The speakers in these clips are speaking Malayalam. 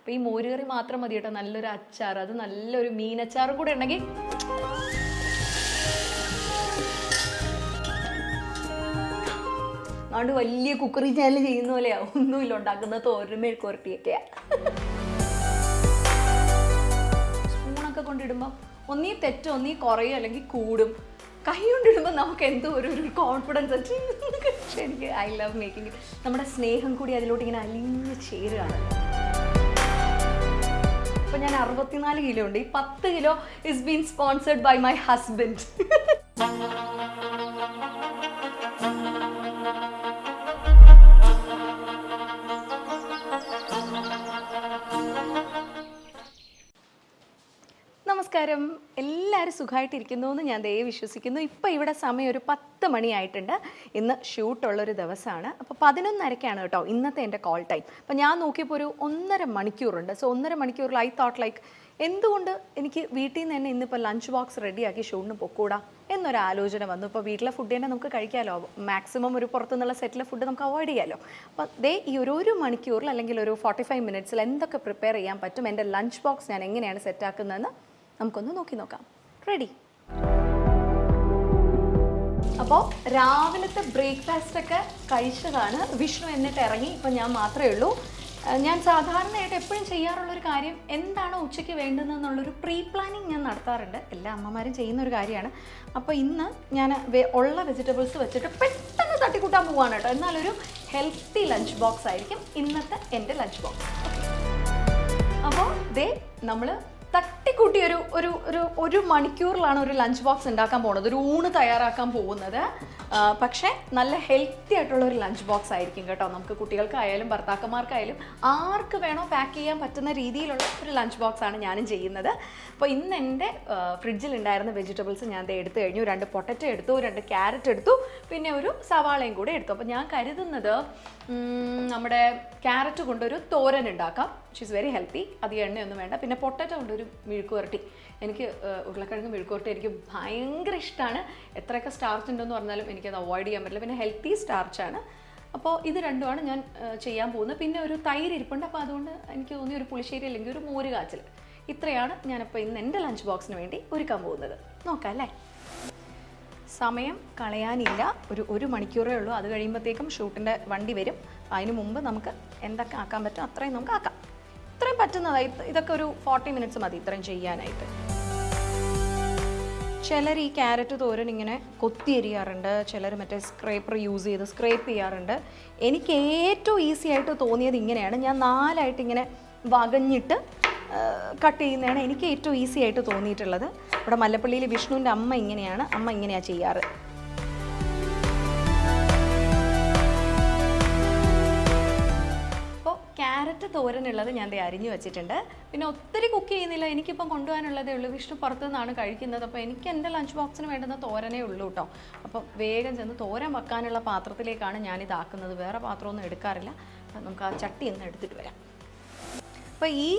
അപ്പോൾ ഈ മോരുകറി മാത്രം മതി കേട്ടോ. നല്ലൊരു അച്ചാർ അത് നല്ലൊരു മീനച്ചാറും കൂടെ ഉണ്ടെങ്കിൽ അതുകൊണ്ട് വലിയ കുക്കറി ചാനൽ ചെയ്യുന്ന പോലെയാ ഒന്നുമില്ല ഉണ്ടാക്കുന്ന ഓരോ മെഴുക്കുരട്ടിയൊക്കെയാ സ്പൂണൊക്കെ കൊണ്ടിടുമ്പോൾ ഒന്നീ തെറ്റോ ഒന്നീ കുറയോ അല്ലെങ്കിൽ കൂടും. കൈ കൊണ്ടിടുമ്പോൾ നമുക്ക് എന്തോ ഒരു ഒരു കോൺഫിഡൻസ് എനിക്ക് ഐ ലവ് മേക്കിംഗ് നമ്മുടെ സ്നേഹം കൂടി അതിലോട്ട് ഇങ്ങനെ അലിഞ്ഞ് ചേരുകയാണ്. ഇപ്പൊ ഞാൻ അറുപത്തിനാല് കിലോ ഉണ്ട്. ഈ പത്ത് kilo is been sponsored by my husband നമസ്കാരം. എല്ലാവരും സുഖമായിട്ടിരിക്കുന്നു എന്ന് ഞാൻ ദയവ് വിശ്വസിക്കുന്നു. ഇപ്പോൾ ഇവിടെ സമയം ഒരു പത്ത് മണിയായിട്ടുണ്ട്. ഇന്ന് ഷൂട്ടുള്ളൊരു ദിവസമാണ്. അപ്പോൾ പതിനൊന്നരക്കാണ് കേട്ടോ ഇന്നത്തെ എന്റെ കോൾ ടൈം അപ്പോൾ ഞാൻ നോക്കിയപ്പോൾ ഒരു ഒന്നര മണിക്കൂറുണ്ട്. സോ ഒന്നര മണിക്കൂറിൽ ഐ തോട്ട് ലൈക്ക് എന്തുകൊണ്ട് എനിക്ക് വീട്ടിൽ നിന്ന് തന്നെ ഇന്നിപ്പോൾ ലഞ്ച് ബോക്സ് റെഡിയാക്കി ഷൂട്ടിന് പൊക്കൂടാ എന്നൊരു ആലോചന വന്നു. ഇപ്പോൾ വീട്ടിലെ ഫുഡ് തന്നെ നമുക്ക് കഴിക്കാമല്ലോ മാക്സിമം ഒരു പുറത്തുനിന്നുള്ള സെറ്റിലെ ഫുഡ് നമുക്ക് അവോയ്ഡ് ചെയ്യാമല്ലോ അപ്പോൾ ദേ ഈ ഒരു ഒരു മണിക്കൂറിൽ അല്ലെങ്കിൽ ഒരു ഫോർട്ടി ഫൈവ് മിനിറ്റ്സിൽ എന്തൊക്കെ പ്രിപ്പയർ ചെയ്യാൻ പറ്റും? എന്റെ ലഞ്ച് ബോക്സ് ഞാൻ എങ്ങനെയാണ് സെറ്റാക്കുന്നതെന്ന് നമുക്കൊന്ന് നോക്കി നോക്കാം. റെഡി അപ്പോൾ രാവിലത്തെ ബ്രേക്ക്ഫാസ്റ്റ് ഒക്കെ കഴിച്ചതാണ് വിഷ്ണു എന്നിട്ട് ഇറങ്ങി. ഇപ്പം ഞാൻ മാത്രമേ ഉള്ളൂ. ഞാൻ സാധാരണയായിട്ട് എപ്പോഴും ചെയ്യാറുള്ളൊരു കാര്യം എന്താണ് ഉച്ചയ്ക്ക് വേണ്ടതെന്നുള്ളൊരു പ്രീ പ്ലാനിങ് ഞാൻ നടത്താറുണ്ട്. എല്ലാ അമ്മമാരും ചെയ്യുന്ന ഒരു കാര്യമാണ്. അപ്പോൾ ഇന്ന് ഞാൻ ഉള്ള വെജിറ്റബിൾസ് വെച്ചിട്ട് പെട്ടെന്ന് തട്ടിക്കൂട്ടാൻ പോവാണ് കേട്ടോ. എന്നാലൊരു ഹെൽത്തി ലഞ്ച് ബോക്സ് ആയിരിക്കും ഇന്നത്തെ എന്റെ ലഞ്ച് ബോക്സ് അപ്പോൾ ദേ നമ്മൾ തട്ടിക്കൂട്ടി ഒരു ഒരു ഒരു ഒരു മണിക്കൂറിലാണ് ഒരു ലഞ്ച് ബോക്സ് ഉണ്ടാക്കാൻ പോകുന്നത് ഒരു ഊണ് തയ്യാറാക്കാൻ പോകുന്നത്. പക്ഷേ നല്ല ഹെൽത്തി ആയിട്ടുള്ള ഒരു ലഞ്ച് ബോക്സ് ആയിരിക്കും കേട്ടോ. നമുക്ക് കുട്ടികൾക്കായാലും ഭർത്താക്കന്മാർക്കായാലും ആർക്ക് വേണോ പാക്ക് ചെയ്യാൻ പറ്റുന്ന രീതിയിലുള്ള ഒരു ലഞ്ച് ബോക്സ് ആണ് ഞാനും ചെയ്യുന്നത്. അപ്പോൾ ഇന്ന് എന്റെ ഫ്രിഡ്ജിൽ ഉണ്ടായിരുന്ന വെജിറ്റബിൾസ് ഞാൻ ഇത് എടുത്തു കഴിഞ്ഞു. രണ്ട് പൊട്ടറ്റോ എടുത്തു രണ്ട് ക്യാരറ്റ് എടുത്തു. പിന്നെ ഒരു സവാളയും കൂടെ എടുത്തു. അപ്പോൾ ഞാൻ കരുതുന്നത് നമ്മുടെ ക്യാരറ്റ് കൊണ്ടൊരു തോരൻ ഉണ്ടാക്കാം. വിച്ച് ഈസ് വെരി ഹെൽത്തി അധികം എണ്ണയൊന്നും വേണ്ട. പിന്നെ പൊട്ടറ്റോ കൊണ്ടൊരു മെഴുക്കുവരട്ടി. എനിക്ക് ഉരുളക്കിഴങ്ങ് മെഴുക്കുവരട്ടി എനിക്ക് ഭയങ്കര ഇഷ്ടമാണ് എത്രയൊക്കെ സ്റ്റാർച്ച് ഉണ്ടെന്ന് പറഞ്ഞാലും എനിക്കത് അവോയ്ഡ് ചെയ്യാൻ പറ്റില്ല. പിന്നെ ഹെൽത്തി സ്റ്റാർച്ചാണ് അപ്പോൾ ഇത് രണ്ടുമാണ് ഞാൻ ചെയ്യാൻ പോകുന്നത്. പിന്നെ ഒരു തൈര് ഇരിപ്പുണ്ട്. അപ്പോൾ അതുകൊണ്ട് എനിക്ക് തോന്നി ഒരു പുളിശ്ശേരി അല്ലെങ്കിൽ ഒരു മോര് കാച്ചിൽ ഇത്രയാണ് ഞാനിപ്പോൾ ഇന്ന് എന്റെ ലഞ്ച് ബോക്സിന് വേണ്ടി ഒരുക്കാൻ പോകുന്നത്. നോക്കാം അല്ലേ? സമയം കളയാനില്ല. ഒരു ഒരു മണിക്കൂറേ ഉള്ളൂ. അത് കഴിയുമ്പോഴത്തേക്കും ഷൂട്ടിന്റെ വണ്ടി വരും. അതിന് മുമ്പ് നമുക്ക് എന്തൊക്കെ ആക്കാൻ പറ്റും അത്രയും നമുക്ക് ആക്കാം. ഇത്രയും പറ്റുന്നതായി ഇതൊക്കെ ഒരു ഫോർട്ടി മിനിറ്റ്സ് മതി ഇത്രയും ചെയ്യാനായിട്ട്. ചിലർ ഈ ക്യാരറ്റ് തോരൻ ഇങ്ങനെ കൊത്തി എരിയാറുണ്ട് ചിലർ മറ്റേ സ്ക്രേപ്പർ യൂസ് ചെയ്ത് സ്ക്രേപ്പ് ചെയ്യാറുണ്ട്. എനിക്ക് ഏറ്റവും ഈസി ആയിട്ട് തോന്നിയത് ഇങ്ങനെയാണ്. ഞാൻ നാലായിട്ട് ഇങ്ങനെ വകഞ്ഞിട്ട് കട്ട് ചെയ്യുന്നതാണ് എനിക്ക് ഏറ്റവും ഈസി ആയിട്ട് തോന്നിയിട്ടുള്ളത്. ഇവിടെ മല്ലപ്പള്ളിയിൽ വിഷ്ണുവിന്റെ അമ്മ ഇങ്ങനെയാണ്. അമ്മ ഇങ്ങനെയാണ് ചെയ്യാറ്. ക്യാരറ്റ് തോരനുള്ളത് ഞാൻ അരിഞ്ഞു വെച്ചിട്ടുണ്ട്. പിന്നെ ഒത്തിരി കുക്ക് ചെയ്യുന്നില്ല. എനിക്കിപ്പം കൊണ്ടുപോകാനുള്ളതേ ഉള്ളൂ. വിഷ്ണു പുറത്തു നിന്നാണ് കഴിക്കുന്നത്. അപ്പോൾ എനിക്ക് എന്റെ ലഞ്ച് ബോക്സിന് വേണ്ടുന്ന തോരനേ ഉള്ളൂ കേട്ടോ. അപ്പോൾ വേഗം ചെന്ന് തോരൻ വെക്കാനുള്ള പാത്രത്തിലേക്കാണ് ഞാനിതാക്കുന്നത് വേറെ പാത്രമൊന്നും എടുക്കാറില്ല. നമുക്ക് ആ ചട്ടി ഒന്ന് എടുത്തിട്ട് വരാം. അപ്പോൾ ഈ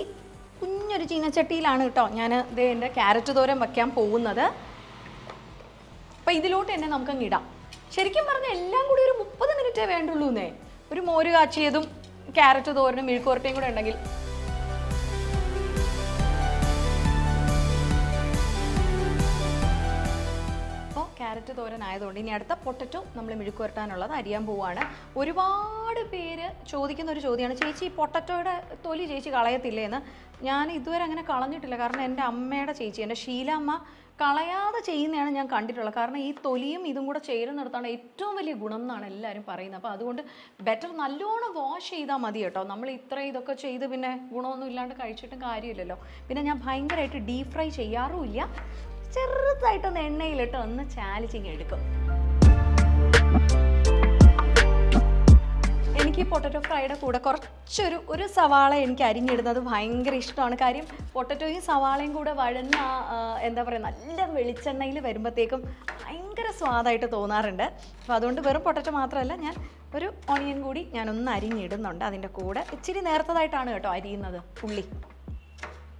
കുഞ്ഞൊരു ചീനച്ചട്ടിയിലാണ് കേട്ടോ ഞാൻ ദേ എന്റെ ക്യാരറ്റ് തോരൻ വയ്ക്കാൻ പോകുന്നത്. അപ്പോൾ ഇതിലോട്ട് തന്നെ നമുക്കങ്ങ് ഇടാം. ശരിക്കും പറഞ്ഞാൽ എല്ലാം കൂടി ഒരു മുപ്പത് മിനിറ്റേ വേണ്ടുള്ളൂ എന്നേ ഒരു മോര് കാച്ചിയതും ക്യാരറ്റ് തോരനും മെഴുക്കുവരട്ടയും കൂടെ ഉണ്ടെങ്കിൽ ക്യാരറ്റ് തോരൻ ആയതുകൊണ്ട് ഇനി അടുത്ത പൊട്ടറ്റോ നമ്മൾ മെഴുക്കുവരട്ടാനുള്ളത് അരിയാൻ പോവുകയാണ് ഒരുപാട് പേര് ചോദിക്കുന്ന ഒരു ചോദ്യമാണ് ചേച്ചി ഈ പൊട്ടറ്റോയുടെ തൊലി ചേച്ചി കളയത്തില്ലേ എന്ന് ഞാൻ ഇതുവരെ അങ്ങനെ കളഞ്ഞിട്ടില്ല. കാരണം എന്റെ അമ്മയുടെ ചേച്ചി എന്റെ ശീലമ്മ കളയാതെ ചെയ്യുന്നതാണ് ഞാൻ കണ്ടിട്ടുള്ളത്. കാരണം ഈ തൊലിയും ഇതും കൂടെ ചേരുന്നിടത്താണ് ഏറ്റവും വലിയ ഗുണം എന്നാണ് എല്ലാവരും പറയുന്നത്. അപ്പോൾ അതുകൊണ്ട് ബെറ്റർ നല്ലോണം വാഷ് ചെയ്താൽ മതി കേട്ടോ. നമ്മൾ ഇത്ര ഇതൊക്കെ ചെയ്ത് പിന്നെ ഗുണമൊന്നും ഇല്ലാണ്ട് കഴിച്ചിട്ടും കാര്യമില്ലല്ലോ. പിന്നെ ഞാൻ ഭയങ്കരമായിട്ട് ഡീപ് ഫ്രൈ ചെയ്യാറുമില്ല ചെറുതായിട്ടൊന്ന് എണ്ണയിലിട്ട് ഒന്ന് ചാലിച്ചിങ് എടുക്കും എനിക്ക് പൊട്ടറ്റോ ഫ്രൈയുടെ കൂടെ കുറച്ചൊരു ഒരു സവാള എനിക്ക് അരിഞ്ഞിടുന്നത് ഭയങ്കര ഇഷ്ടമാണ്. കാര്യം പൊട്ടറ്റോയും സവാളയും കൂടെ വഴന്ന എന്താ പറയുക നല്ല വെളിച്ചെണ്ണയിൽ വരുമ്പോഴത്തേക്കും ഭയങ്കര സ്വാദായിട്ട് തോന്നാറുണ്ട്. അപ്പോൾ അതുകൊണ്ട് വെറും പൊട്ടറ്റോ മാത്രമല്ല ഞാൻ ഒരു ഓണിയൻ കൂടി ഞാനൊന്ന് അരിഞ്ഞിടുന്നുണ്ട് അതിന്റെ കൂടെ. ഇച്ചിരി നേരത്തതായിട്ടാണ് കേട്ടോ അരിയുന്നത് ഉള്ളി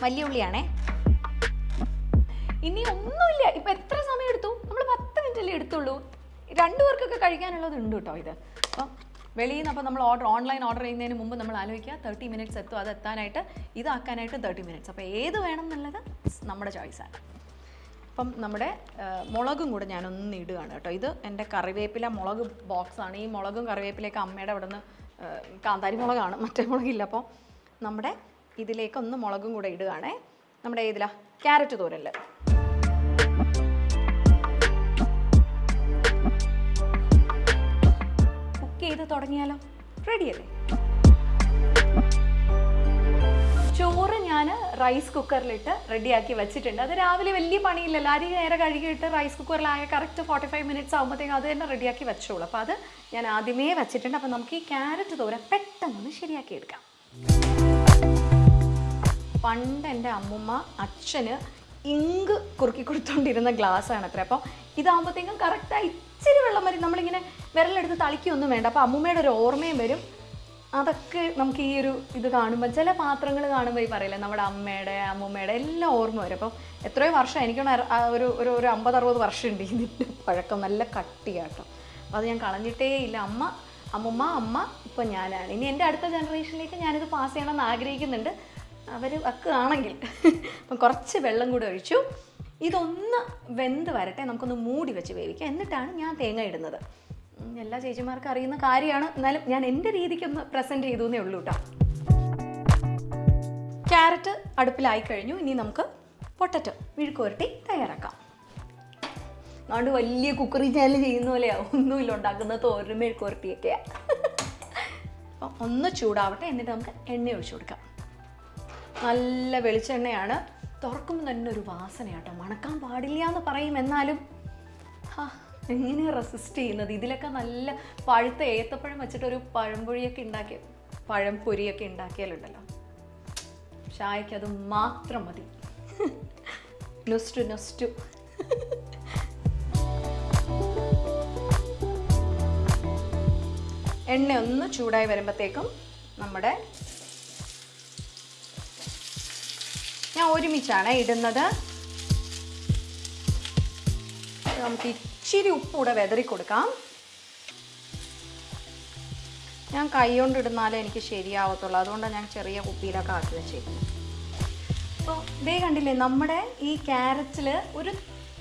വലിയ ഉള്ളിയാണേ ഇനി ഒന്നുമില്ല. ഇപ്പൊ എത്ര സമയം എടുത്തു? നമ്മൾ പത്ത് മിനിറ്റ് അല്ലേ എടുത്തുള്ളൂ. രണ്ടു പേർക്കൊക്കെ കഴിക്കാനുള്ളത് ഉണ്ട് കേട്ടോ ഇത്. അപ്പം വെളിയിൽ നിന്ന് നമ്മൾ ഓർഡർ ഓൺലൈൻ ഓർഡർ ചെയ്യുന്നതിന് മുമ്പ് നമ്മൾ ആലോചിക്കുക. തേർട്ടി മിനിറ്റ്സ് എത്തും അത് എത്താനായിട്ട് ഇതാക്കാനായിട്ട് തേർട്ടി മിനിറ്റ്സ് അപ്പോൾ ഏത് വേണം എന്നുള്ളത് നമ്മുടെ ചോയ്സാണ് അപ്പം നമ്മുടെ മുളകും കൂടെ ഞാനൊന്ന് ഇടുകയാണ് കേട്ടോ. ഇത് എന്റെ കറിവേപ്പില മുളക് ബോക്സാണ് ഈ മുളകും കറിവേപ്പിലയൊക്കെ അമ്മയുടെ അവിടെ നിന്ന് കാന്താരി മുളകാണ്. മറ്റേ മുളകില്ല. അപ്പോൾ നമ്മുടെ ഇതിലേക്ക് ഒന്ന് മുളകും കൂടെ ഇടുകയാണേ. നമ്മുടെ ഏതിലാ? ക്യാരറ്റ് തോരനിൽ ചെയ്ത് തുടങ്ങിയാലോ? റെഡിയല്ലേ ചോറ് ഞാൻ റൈസ് കുക്കറിലിട്ട് റെഡിയാക്കി വെച്ചിട്ടുണ്ട്. അത് രാവിലെ വലിയ പണിയില്ലല്ലോ. അരി നേരെ കഴുകിയിട്ട് റൈസ് കുക്കറിലായ കറക്റ്റ് ഫോർട്ടി ഫൈവ് മിനിറ്റ്സ് ആകുമ്പോഴത്തേക്കും അത് തന്നെ റെഡിയാക്കി വെച്ചോളൂ. അപ്പോൾ അത് ഞാൻ ആദ്യമേ വെച്ചിട്ടുണ്ട്. അപ്പോൾ നമുക്ക് ഈ ക്യാരറ്റ് തോര പെട്ടെന്ന് ശരിയാക്കി എടുക്കാം. പണ്ട് എന്റെ അമ്മുമ്മ അച്ഛന് ഇങ്ക് കുറുക്കി കൊടുത്തോണ്ടിരുന്ന ഗ്ലാസ് ആണ് അത്ര അപ്പം ഇതാകുമ്പോഴത്തേക്കും കറക്റ്റായി ഇച്ചിരി വെള്ളം വരും. നമ്മളിങ്ങനെ വിരലെടുത്ത് തളിക്കൊന്നും വേണ്ട. അപ്പോൾ അമ്മൂമ്മയുടെ ഒരു ഓർമ്മയും വരും. അതൊക്കെ നമുക്ക് ഈ ഒരു ഇത് കാണുമ്പോൾ ചില പാത്രങ്ങൾ കാണുമ്പോൾ ഈ പറയില്ലേ നമ്മുടെ അമ്മയുടെ അമ്മൂമ്മയുടെ എല്ലാം ഓർമ്മ വരും. അപ്പം എത്രയോ വർഷം എനിക്കാണ് ഒരു ഒരു ഒരു അമ്പത് അറുപത് വർഷം ഉണ്ട് ഇതിന്റെ പഴക്കം. നല്ല കട്ടിയാട്ടോ. അപ്പോൾ അത് ഞാൻ കളഞ്ഞിട്ടേ ഇല്ല. അമ്മ അമ്മുമ്മ അമ്മ ഇപ്പം ഞാനാണ്. ഇനി എന്റെ അടുത്ത ജനറേഷനിലേക്ക് ഞാനിത് പാസ് ചെയ്യണമെന്ന് ആഗ്രഹിക്കുന്നുണ്ട്. അവർ വെക്കുകയാണെങ്കിൽ അപ്പം കുറച്ച് വെള്ളം കൂടി ഒഴിച്ചു. ഇതൊന്ന് വെന്ത് വരട്ടെ നമുക്കൊന്ന് മൂടി വെച്ച് വേവിക്കാം. എന്നിട്ടാണ് ഞാൻ തേങ്ങ ഇടുന്നത്. എല്ലാ ചേച്ചിമാർക്കും അറിയുന്ന കാര്യമാണ്. എന്നാലും ഞാൻ എന്റെ രീതിക്കൊന്ന് പ്രസന്റ് ചെയ്തു എന്നേ ഉള്ളൂ കേട്ടോ ക്യാരറ്റ് അടുപ്പിലായി കഴിഞ്ഞു. ഇനി നമുക്ക് പൊട്ടറ്റോ മെഴുക്കുവരട്ടി തയ്യാറാക്കാം. അതുകൊണ്ട് വലിയ കുക്കറി ചാനൽ ചെയ്യുന്ന പോലെയാണ് ഒന്നുമില്ല ഉണ്ടാക്കുന്ന തോരനും മെഴുക്കുവരട്ടിയൊക്കെയാണ് അപ്പം ഒന്ന് ചൂടാവട്ടെ എന്നിട്ട് നമുക്ക് എണ്ണ ഒഴിച്ചു കൊടുക്കാം. നല്ല വെളിച്ചെണ്ണയാണ്. തുറക്കുമ്പോൾ തന്നെ ഒരു വാസനയാട്ടോ. മണക്കാൻ പാടില്ല എന്ന് പറയും എന്നാലും ഹാ എങ്ങനെ റെസിസ്റ്റ് ചെയ്യുന്നത്? ഇതിലൊക്കെ നല്ല പഴുത്ത ഏത്തപ്പഴം വെച്ചിട്ട് ഒരു പഴംപൊഴിയൊക്കെ ഉണ്ടാക്കിയ പഴം പൊരിയൊക്കെ ഉണ്ടാക്കിയാലുണ്ടല്ലോ. ചായക്ക് അത് മാത്രം മതി. നൊസ്റ്റു നൊസ്റ്റു. എണ്ണ ഒന്ന് ചൂടായി വരുമ്പോഴത്തേക്കും നമ്മുടെ ഞാൻ ഒരുമിച്ചാണ് ഇടുന്നത്. നമുക്ക് ഇച്ചിരി ഉപ്പ് കൂടെ വെതറി കൊടുക്കാം. ഞാൻ കൈ കൊണ്ട് ഇടുന്നാലേ എനിക്ക് ശരിയാവത്തുള്ളൂ. അതുകൊണ്ടാണ് ഞാൻ ചെറിയ കുപ്പിയിലൊക്കെ ആക്കി വെച്ചേക്കുന്നത്. അപ്പോൾ ഇതേ കണ്ടില്ലേ നമ്മുടെ ഈ ക്യാരറ്റിൽ ഒരു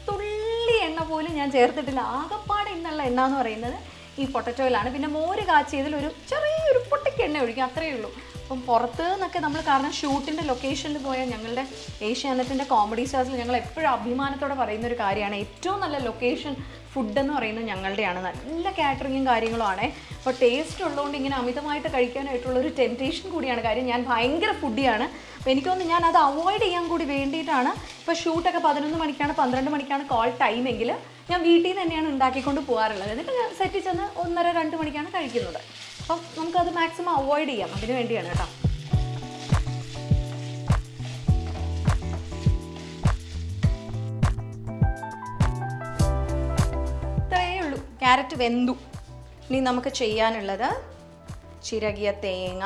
തുള്ളി എണ്ണ പോലും ഞാൻ ചേർത്തിട്ടില്ല. ആകപ്പാട് ഇന്നുള്ള എണ്ണ എന്ന് പറയുന്നത് ഈ പൊട്ടറ്റോയിലാണ്. പിന്നെ മോര് കാച്ചിയതിൽ ഒരു ചെറിയൊരു പൊട്ടിക്ക് എണ്ണ ഒഴിക്കും അത്രയേ ഉള്ളൂ. അപ്പം പുറത്ത് നിന്നൊക്കെ നമ്മൾ കാരണം ഷൂട്ടിന്റെ ലൊക്കേഷനിൽ പോയാൽ ഞങ്ങളുടെ ഏഷ്യാനെറ്റിന്റെ കോമഡി സ്റ്റാർസിൽ ഞങ്ങൾ എപ്പോഴും അഭിമാനത്തോടെ പറയുന്ന ഒരു കാര്യമാണ്. ഏറ്റവും നല്ല ലൊക്കേഷൻ ഫുഡ് എന്ന് പറയുന്നത് ഞങ്ങളുടെയാണ്. നല്ല കാറ്ററിങ്ങും കാര്യങ്ങളുമാണ് അപ്പോൾ ടേസ്റ്റ് ഉള്ളതുകൊണ്ട് ഇങ്ങനെ അമിതമായിട്ട് കഴിക്കാനായിട്ടുള്ള ഒരു ടെംപ്റ്റേഷൻ കൂടിയാണ്. കാര്യം ഞാൻ ഭയങ്കര ഫുഡിയാണ് അപ്പോൾ എനിക്കൊന്ന് ഞാൻ അത് അവോയ്ഡ് ചെയ്യാൻ കൂടി വേണ്ടിയിട്ടാണ്. ഇപ്പോൾ ഷൂട്ടൊക്കെ പതിനൊന്ന് മണിക്കാണ് പന്ത്രണ്ട് മണിക്കാണ് കോൾ ടൈമെങ്കിൽ ഞാൻ വീട്ടിൽ നിന്ന് തന്നെയാണ് ഉണ്ടാക്കിക്കൊണ്ട് പോകാറുള്ളത്. എന്നിട്ട് ഞാൻ സെറ്റിൽ ചെന്ന് ഒന്നര രണ്ട് മണിക്കാണ് കഴിക്കുന്നത്. അപ്പം നമുക്കത് മാക്സിമം അവോയ്ഡ് ചെയ്യാം. അതിന് വേണ്ടിയാണ് കേട്ടോ. ഉള്ളൂ. ക്യാരറ്റ് വെന്തു. ഇനി നമുക്ക് ചെയ്യാനുള്ളത് ചിരകിയ തേങ്ങ.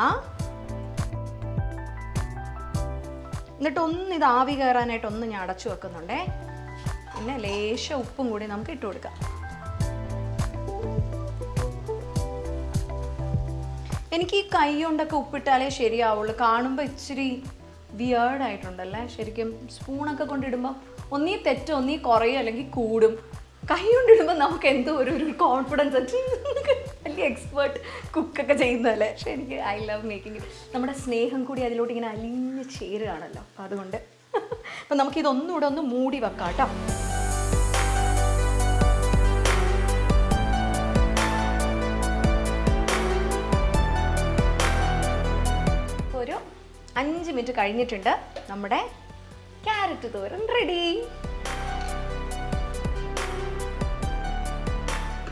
എന്നിട്ട് ഒന്ന് ഇത് ആവി കയറാനായിട്ട് ഒന്ന് ഞാൻ അടച്ചു വെക്കുന്നുണ്ടേ. പിന്നെ ലേശ ഉപ്പും കൂടി നമുക്ക് ഇട്ട് കൊടുക്കാം. എനിക്ക് ഈ കൈ കൊണ്ടൊക്കെ ഉപ്പിട്ടാലേ ശരിയാവുള്ളൂ. കാണുമ്പോൾ ഇച്ചിരി വിയേർഡായിട്ടുണ്ടല്ലേ ശരിക്കും സ്പൂണൊക്കെ കൊണ്ടിടുമ്പോൾ ഒന്നീ തെറ്റോ ഒന്നീ കുറയോ അല്ലെങ്കിൽ കൂടും. കൈ കൊണ്ടിടുമ്പോൾ നമുക്ക് എന്തോ ഒരു ഒരു കോൺഫിഡൻസ് വലിയ എക്സ്പേർട്ട് കുക്കൊക്കെ ചെയ്യുന്നതല്ലേ? പക്ഷെ എനിക്ക് ഐ ലവ് മേക്കിംഗ് നമ്മുടെ സ്നേഹം കൂടി അതിലോട്ട് ഇങ്ങനെ അലിഞ്ഞ് ചേരുകയാണല്ലോ. അതുകൊണ്ട് അപ്പം നമുക്കിതൊന്നുകൂടെ ഒന്ന് മൂടി വെക്കാം കേട്ടോ അഞ്ച് മിനിറ്റ് കഴിഞ്ഞിട്ടുണ്ട്. നമ്മുടെ ക്യാരറ്റ് തോരൻ റെഡി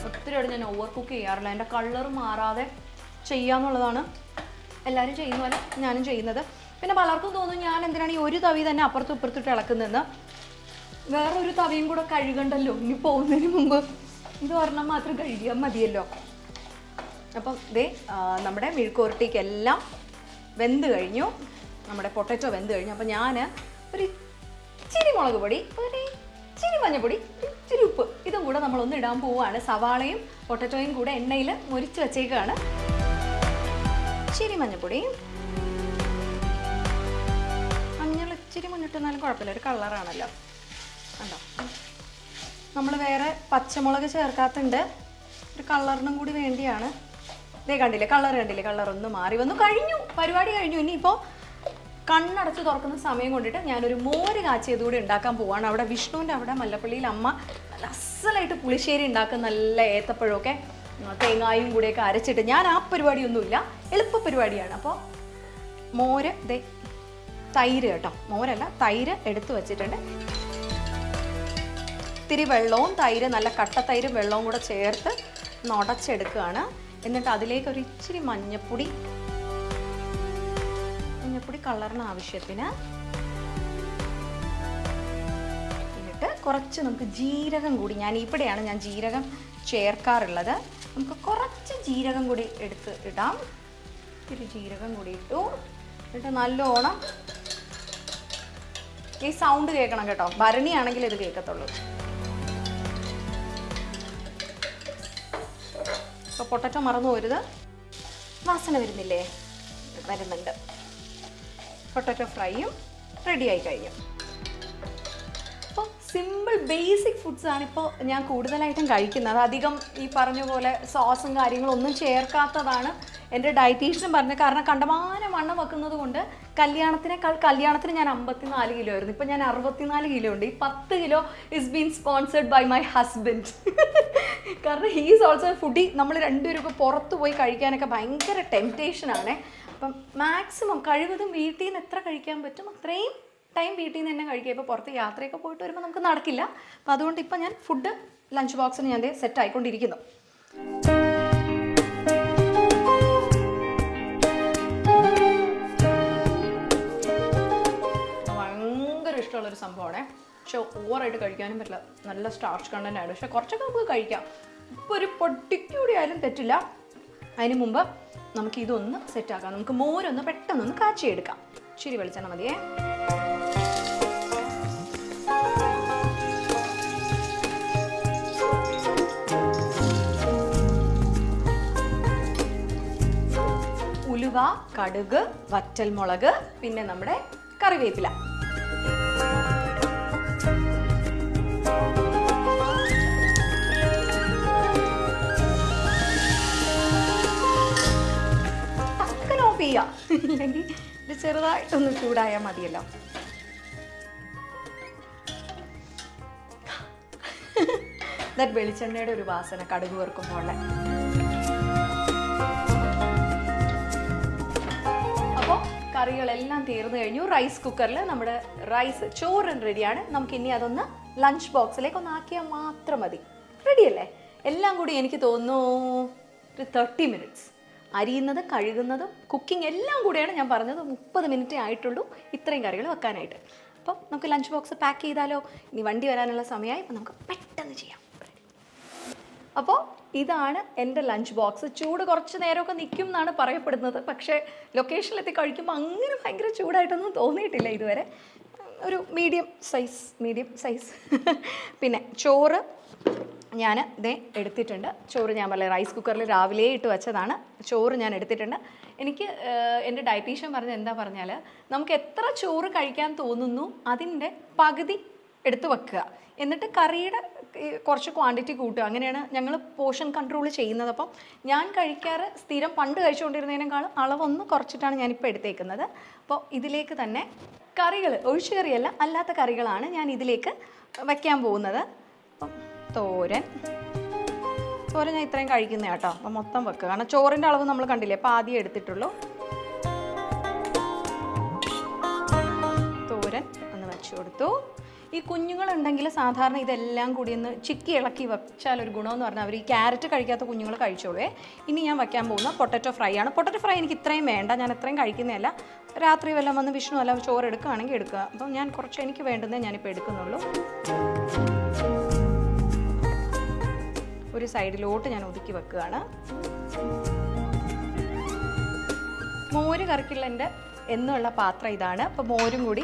ഒത്തിരിയോട് ഞാൻ ഓവർ കുക്ക് ചെയ്യാറില്ല. എന്റെ കളർ മാറാതെ ചെയ്യാന്നുള്ളതാണ് എല്ലാവരും ചെയ്യുന്ന പോലെ ഞാനും ചെയ്യുന്നത്. പിന്നെ പലർക്കും തോന്നും ഞാൻ എന്തിനാണ് ഈ ഒരു തവി തന്നെ അപ്പുറത്തും ഇപ്പുറത്തിട്ട് ഇളക്കുന്നതെന്ന്. വേറൊരു തവിയും കൂടെ കഴുകണ്ടല്ലോ. ഇനി പോകുന്നതിന് മുമ്പ് ഇത് ഒരെണ്ണം മാത്രം കഴുകിയാൽ മതിയല്ലോ. അപ്പം ഇതേ നമ്മുടെ മെഴുക്കുവരട്ടിക്കെല്ലാം വെന്ത് കഴിഞ്ഞു. നമ്മുടെ പൊട്ടറ്റോ വെന്ത് കഴിഞ്ഞു. അപ്പോൾ ഞാൻ ഒരു ഇച്ചിരി മുളക് പൊടി ഒരു ഇച്ചിരി മഞ്ഞൾപ്പൊടി ഇച്ചിരി ഉപ്പ് ഇതും കൂടെ നമ്മളൊന്ന് ഇടാൻ പോവുകയാണ്. സവാളയും പൊട്ടറ്റോയും കൂടെ എണ്ണയിൽ മുരിച്ച് വെച്ചേക്കാണ്. ഇച്ചിരി മഞ്ഞൾപ്പൊടി മഞ്ഞൾ ഇച്ചിരി മുന്നിട്ടെന്നാലും കുഴപ്പമില്ല. ഒരു കളറാണല്ലോ കണ്ടോ? നമ്മൾ വേറെ പച്ചമുളക് ചേർക്കാത്തുണ്ട് ഒരു കളറിനും കൂടി വേണ്ടിയാണ്. ഇതേ കണ്ടില്ലേ കളർ കണ്ടില്ലേ കളർ ഒന്ന് മാറി വന്നു. കഴിഞ്ഞു പരിപാടി കഴിഞ്ഞു. ഇനിയിപ്പോൾ കണ്ണടച്ച് തുറക്കുന്ന സമയം കൊണ്ടിട്ട് ഞാനൊരു മോര് കാച്ചിയത് കൂടി ഉണ്ടാക്കാൻ പോവാണ്. അവിടെ വിഷ്ണുവിന്റെ അവിടെ മല്ലപ്പള്ളിയിൽ അമ്മ നല്ല അസലായിട്ട് പുളിശ്ശേരി ഉണ്ടാക്കുന്ന നല്ല ഏത്തപ്പഴമൊക്കെ തേങ്ങായും കൂടെയൊക്കെ അരച്ചിട്ട് ഞാൻ ആ പരിപാടിയൊന്നുമില്ല എളുപ്പ പരിപാടിയാണ്. അപ്പോൾ മോര് ദേ തൈര് കേട്ടോ. മോരല്ല തൈര് എടുത്തു വച്ചിട്ടുണ്ട്. ഇത്തിരി വെള്ളവും തൈര് നല്ല കട്ട തൈരും വെള്ളവും കൂടെ ചേർത്ത് നുടച്ചെടുക്കുകയാണ്. എന്നിട്ട് അതിലേക്ക് ഒരു ഇച്ചിരി മഞ്ഞപ്പൊടി. മഞ്ഞപ്പൊടി കളറിന് ആവശ്യത്തിന് എന്നിട്ട് കുറച്ച് നമുക്ക് ജീരകം കൂടി ഞാൻ ഇവിടെയാണ് ഞാൻ ജീരകം ചേർക്കാറുള്ളത്. നമുക്ക് കുറച്ച് ജീരകം കൂടി എടുത്ത് ഇടാം. ഇത്തിരി ജീരകം കൂടി ഇട്ടു. എന്നിട്ട് നല്ലോണം ഈ സൗണ്ട് കേൾക്കണം കേട്ടോ. ഭരണിയാണെങ്കിൽ ഇത് കേൾക്കത്തുള്ളൂ. ഇപ്പോൾ പൊട്ടറ്റോ മറന്നു പോരുത്. വാസന വരുന്നില്ലേ? വരുന്നുണ്ട്. പൊട്ടറ്റോ ഫ്രൈയും റെഡി ആയി കഴിഞ്ഞു. അപ്പോൾ സിമ്പിൾ ബേസിക് ഫുഡ്സ് ആണ് ഇപ്പോൾ ഞാൻ കൂടുതലായിട്ടും കഴിക്കുന്നത്. അധികം ഈ പറഞ്ഞ പോലെ സോസും കാര്യങ്ങളും ഒന്നും ചേർക്കാത്തതാണ് എന്റെ ഡയറ്റീഷ്യനും പറഞ്ഞു കാരണം കണ്ടമാനം വണ്ണം വെക്കുന്നത് കൊണ്ട് കല്യാണത്തിനേക്കാൾ കല്യാണത്തിന് ഞാൻ അമ്പത്തിനാല് കിലോ ആയിരുന്നു. ഇപ്പം ഞാൻ അറുപത്തിനാല് കിലോ ഉണ്ട്. ഈ പത്ത് kilo is been sponsored by my husband കാരണം ഹീസ് ഓൾസോ ഫുഡി നമ്മൾ രണ്ടുപേരും ഇപ്പോൾ പുറത്ത് പോയി കഴിക്കാനൊക്കെ ഭയങ്കര ടെംപ്റ്റേഷനാണ് അപ്പം മാക്സിമം കഴിവതും വീട്ടിൽ നിന്ന് എത്ര കഴിക്കാൻ പറ്റും അത്രയും ടൈം വീട്ടിൽ നിന്ന് തന്നെ കഴിക്കുക. ഇപ്പോൾ പുറത്ത് യാത്രയൊക്കെ പോയിട്ട് വരുമ്പോൾ നമുക്ക് നടക്കില്ല. അപ്പോൾ അതുകൊണ്ട് ഇപ്പം ഞാൻ ഫുഡ് ലഞ്ച് ബോക്സിന് ഞാൻ സെറ്റ് ആയിക്കൊണ്ടിരിക്കുന്നു. ഇഷ്ടമുള്ളൊരു സംഭവമാണ്. പക്ഷെ ഓവറായിട്ട് കഴിക്കാനും പറ്റില്ല. നല്ല സ്റ്റാർച്ച് കണ്ടന്റ് ആണ് പക്ഷെ കുറച്ചൊക്കെ നമുക്ക് കഴിക്കാം. ഇപ്പോൾ ഒരു പൊട്ടിക്കൂടി ആയാലും തെറ്റില്ല. അതിന് മുമ്പ് നമുക്ക് ഇതൊന്ന് സെറ്റാക്കാം നമുക്ക് മോരൊന്ന് പെട്ടെന്നൊന്ന് കാച്ചിയെടുക്കാം. ശരി വെളിച്ചെണ്ണ മതിയേ. ഉലുവ കടുക് വറ്റൽമുളക് പിന്നെ നമ്മുടെ കറിവേപ്പില. ചെറുതായിട്ടൊന്ന് ചൂടായാൽ മതിയല്ലോ. വെളിച്ചെണ്ണയുടെ ഒരു വാസന കടുക് വറുക്കുമ്പോൾ അപ്പോൾ കറികളെല്ലാം തീർന്നു കഴിഞ്ഞു. റൈസ് കുക്കറിൽ നമ്മുടെ റൈസ് ചോറ് റെഡിയാണ് നമുക്ക് ഇനി അതൊന്ന് ലഞ്ച് ബോക്സിലേക്ക് ഒന്ന് ആക്കിയാൽ മാത്രം മതി. റെഡിയല്ലേ എല്ലാം കൂടി എനിക്ക് തോന്നുന്നു ഒരു തേർട്ടി മിനിറ്റ്സ് അരിയുന്നത് കഴുകുന്നതും കുക്കിംഗ് എല്ലാം കൂടെയാണ് ഞാൻ പറഞ്ഞത്. മുപ്പത് മിനിറ്റേ ആയിട്ടുള്ളൂ ഇത്രയും കറികൾ വെക്കാനായിട്ട്. അപ്പം നമുക്ക് ലഞ്ച് ബോക്സ് പാക്ക് ചെയ്താലോ? ഇനി വണ്ടി വരാനുള്ള സമയമായി അപ്പം നമുക്ക് പെട്ടെന്ന് ചെയ്യാം. അപ്പോൾ ഇതാണ് എന്റെ ലഞ്ച് ബോക്സ് ചൂട് കുറച്ച് നേരമൊക്കെ നിൽക്കും എന്നാണ് പറയപ്പെടുന്നത്. പക്ഷേ ലൊക്കേഷനിലെത്തി കഴിക്കുമ്പോൾ അങ്ങനെ ഭയങ്കര ചൂടായിട്ടൊന്നും തോന്നിയിട്ടില്ല ഇതുവരെ. ഒരു മീഡിയം സൈസ് മീഡിയം സൈസ് പിന്നെ ചോറ് ഞാൻ ഇതേ എടുത്തിട്ടുണ്ട്. ചോറ് ഞാൻ പറയാം റൈസ് കുക്കറിൽ രാവിലെ ഇട്ട് വെച്ചതാണ്. ചോറ് ഞാൻ എടുത്തിട്ടുണ്ട്. എനിക്ക് എന്റെ ഡയറ്റീഷ്യൻ പറഞ്ഞത് എന്താ പറഞ്ഞാൽ നമുക്ക് എത്ര ചോറ് കഴിക്കാൻ തോന്നുന്നു അതിന്റെ പകുതി എടുത്ത് വെക്കുക. എന്നിട്ട് കറിയുടെ കുറച്ച് ക്വാണ്ടിറ്റി കൂട്ടുക. അങ്ങനെയാണ് ഞങ്ങൾ പോർഷൻ കൺട്രോൾ ചെയ്യുന്നത്. അപ്പം ഞാൻ കഴിക്കാറ് സ്ഥിരം പണ്ട് കഴിച്ചുകൊണ്ടിരുന്നതിനേക്കാളും അളവൊന്ന് കുറച്ചിട്ടാണ് ഞാനിപ്പോൾ എടുത്തേക്കുന്നത്. അപ്പോൾ ഇതിലേക്ക് തന്നെ കറികൾ ഒഴിച്ചു കറിയല്ല അല്ലാത്ത കറികളാണ് ഞാൻ ഇതിലേക്ക് വയ്ക്കാൻ പോകുന്നത്. അപ്പം തോരൻ. തോരൻ ഞാൻ ഇത്രയും കഴിക്കുന്ന കേട്ടോ. അപ്പം മൊത്തം വെക്കുക കാരണം ചോറിന്റെ അളവ് നമ്മൾ കണ്ടില്ലേ? അപ്പോൾ ആദ്യം എടുത്തിട്ടുള്ളൂ. തോരൻ ഒന്ന് വെച്ച് കൊടുത്തു. ഈ കുഞ്ഞുങ്ങളുണ്ടെങ്കിൽ സാധാരണ ഇതെല്ലാം കൂടി ഒന്ന് ചിക്കി ഇളക്കി വെച്ചാൽ ഒരു ഗുണമെന്ന് പറഞ്ഞാൽ അവർ ഈ ക്യാരറ്റ് കഴിക്കാത്ത കുഞ്ഞുങ്ങൾ കഴിച്ചോളേ ഇനി ഞാൻ വയ്ക്കാൻ പോകുന്ന പൊട്ടറ്റോ ഫ്രൈ ആണ്. പൊട്ടറ്റോ ഫ്രൈ എനിക്ക് ഇത്രയും വേണ്ട. ഞാൻ ഇത്രയും കഴിക്കുന്നതല്ല. രാത്രി വല്ലതും വന്ന് വിഷ്ണു അല്ല ചോറ് എടുക്കുകയാണെങ്കിൽ എടുക്കുക. അപ്പം ഞാൻ കുറച്ച് എനിക്ക് വേണ്ടുന്നേ ഞാനിപ്പോൾ എടുക്കുന്നുള്ളൂ. ഒരു സൈഡിലോട്ട് ഞാൻ ഒതുക്കി വെക്കുകയാണ്. മോര് കറിക്കുള്ളന്റെ എന്നുള്ള പാത്രം ഇതാണ്. അപ്പോൾ മോരും കൂടി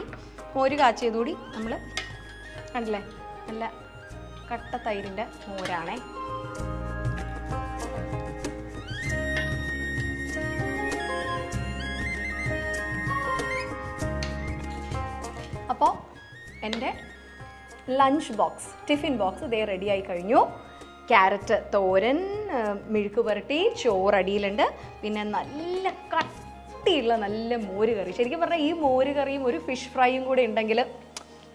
മോര് കാച്ചിയതുകൂടി നമ്മൾ കണ്ടില്ലേ? നല്ല കട്ട തൈരിന്റെ മോരാണേ. അപ്പോൾ എന്റെ ലഞ്ച് ബോക്സ് ടിഫിൻ ബോക്സ് ഇതേ ആയി കഴിഞ്ഞു. ക്യാരറ്റ് തോരൻ മെഴുക്ക് പുരട്ടി ചോറ് അടിയിലുണ്ട് പിന്നെ നല്ല കട്ടിയുള്ള നല്ല മോര് കറി. ശരിക്കും പറഞ്ഞാൽ ഈ മോര് കറിയും ഒരു ഫിഷ് ഫ്രൈയും കൂടെ ഉണ്ടെങ്കിൽ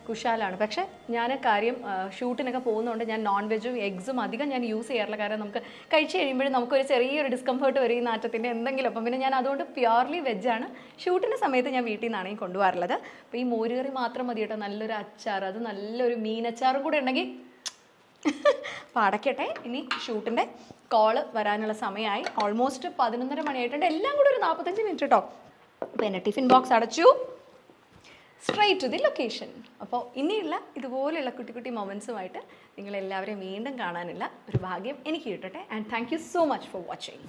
കുശാലാണ്. പക്ഷേ ഞാൻ കാര്യം ഷൂട്ടിനൊക്കെ പോകുന്നതുകൊണ്ട് ഞാൻ നോൺ വെജും എഗ്സും അധികം ഞാൻ യൂസ് ചെയ്യാറില്ല. കാരണം നമുക്ക് കഴിച്ച് കഴിയുമ്പോഴും നമുക്കൊരു ചെറിയൊരു ഡിസ്കംഫേർട്ട് വരും ഈ നാറ്റത്തിന്റെ എന്തെങ്കിലും. അപ്പം പിന്നെ ഞാൻ അതുകൊണ്ട് പ്യുവർലി വെജാണ് ഷൂട്ടിന്റെ സമയത്ത് ഞാൻ വീട്ടിൽ നിന്നാണ് ഈ കൊണ്ടുപോകാറുള്ളത്. അപ്പോൾ ഈ മോരുകറി മാത്രം മതി കേട്ടോ നല്ലൊരു അച്ചാർ അത് നല്ലൊരു മീനച്ചാറും കൂടെ ഉണ്ടെങ്കിൽ അപ്പോൾ അടയ്ക്കട്ടെ ഇനി ഷൂട്ടിന്റെ കോൾ വരാനുള്ള സമയമായി. ഓൾമോസ്റ്റ് പതിനൊന്നര മണിയായിട്ടുണ്ട്. എല്ലാം കൂടെ ഒരു നാൽപ്പത്തഞ്ച് മിനിറ്റ് കേട്ടോ അപ്പോൾ എന്നെ ടിഫിൻ ബോക്സ് അടച്ചു. സ്ട്രൈറ്റ് ടു ദി ലൊക്കേഷൻ അപ്പോൾ ഇനിയുള്ള ഇതുപോലെയുള്ള കുട്ടി കുട്ടി മൊമെൻസുമായിട്ട് നിങ്ങളെല്ലാവരെയും വീണ്ടും കാണാനുള്ള ഒരു ഭാഗ്യം എനിക്ക് കിട്ടട്ടെ. And thank you so much for watching